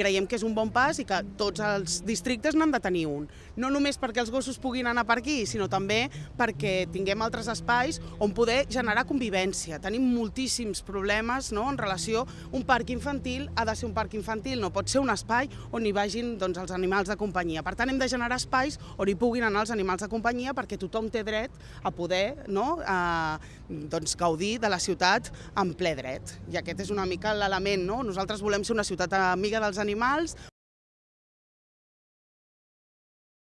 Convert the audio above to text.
creiem que és un bon pas i que tots els districtes n'han de tenir un. No només perquè els gossos puguin anar per aquí, sinó també perquè tinguem altres espais on poder generar convivència. Tenim moltíssims problemes no? en relació un parc infantil ha de ser un parc infantil, no pot ser un espai on hi vagin doncs, els animals de companyia. Per tant, hem de generar espais on hi puguin anar els animals de companyia perquè tothom té dret a poder no? eh, doncs, gaudir de la ciutat en ple dret. I aquest és una mica l'element, no? Nosaltres volem ser una ciutat amiga dels animals,